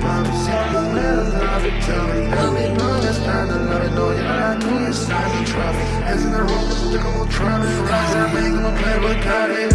love it. See you better love it. Tell me, love it. No, it's time to love it. No, you I'm it's time the traffic. As in the room, I'm gonna try to Rise, I play with God.